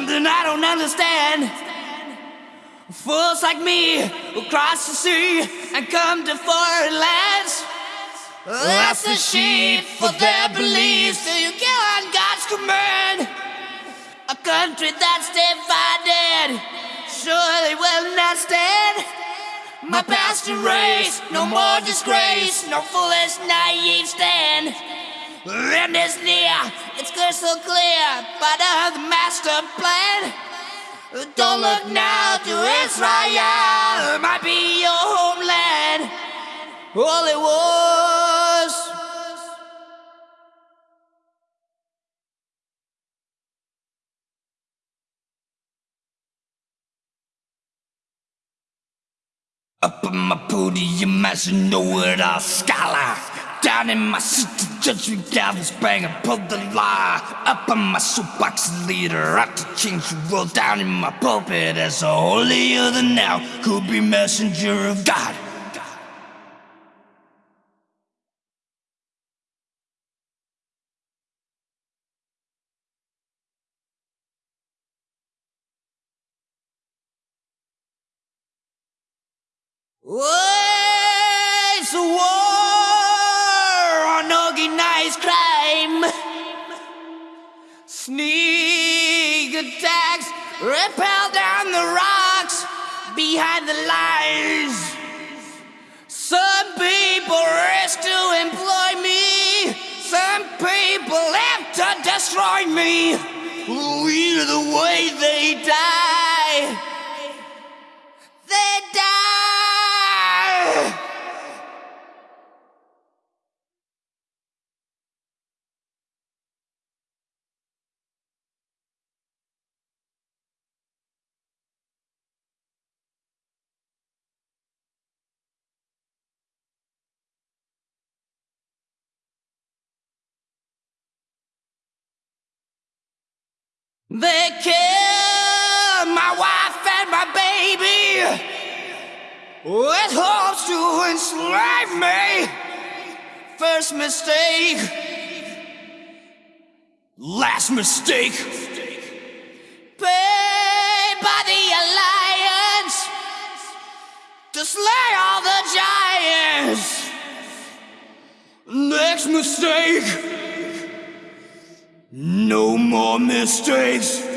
something I don't understand. Fools like me who cross the sea and come to foreign lands. That's the sheep for their beliefs. So you kill on God's command. A country that's divided surely will not stand. My past erased, no more disgrace, no foolish, naive stand. End is near, it's crystal clear, part of the master plan. Don't look now to Israel, it might be your homeland. All it was. Up on my podium as a know-it-all scholar Down in my seat, the judgment gavel's banging, pull the lie Up on my soapbox leader, out to change the world Down in my pulpit as a holier than now Could be messenger of God. It's Sneak attacks, rappel down the rocks behind the lines. Some people risk to employ me. Some people have to destroy me. Either the way they die. They die. They killed my wife and my baby with hopes to enslave me. First mistake, last mistake. Paid by the Alliance to slay all the giants. Next mistake. No more mistakes. Fill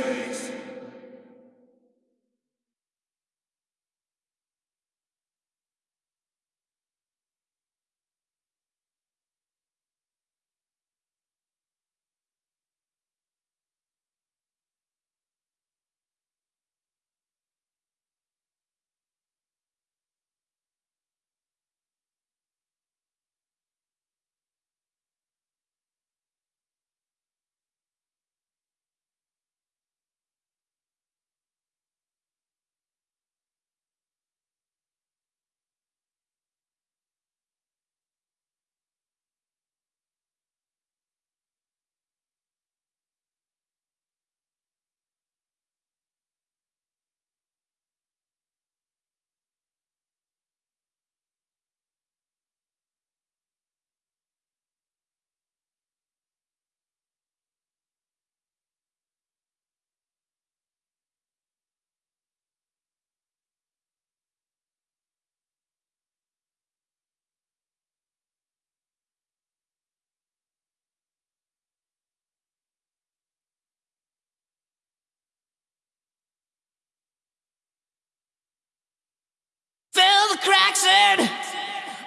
cracks in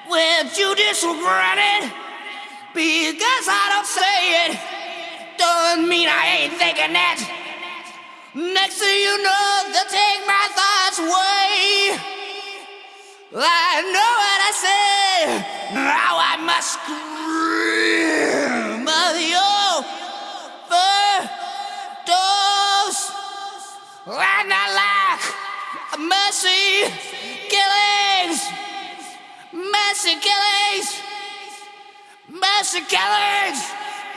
with judicial granite. Because I don't say it, doesn't mean I ain't thinking it. Next thing you know, they'll take my thoughts away. I know what I say, now I must scream of your overdose. And I lack mercy killings, mercy killings, mercy killings,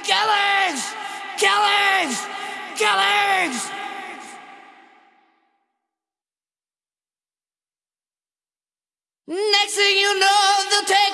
killings, killings, killings. Next thing you know, they'll take